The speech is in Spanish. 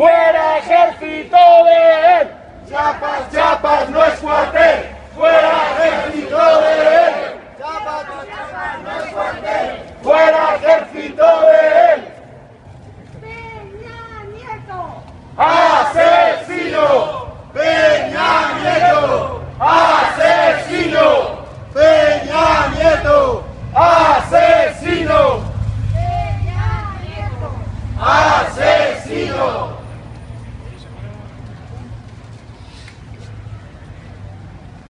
¡Fuera ejército de él! ¡Chiapas, Chiapas no es cuartel! ¡Fuera ejército de él! ¡Chiapas, Chiapas no es cuartel! ¡Fuera ejército de él! ¡Peña Nieto! ¡Asesino! ¡Peña Nieto! ¡Asesino! ¡Peña Nieto! ¡Asesino! ¡Peña Nieto! ¡Asesino!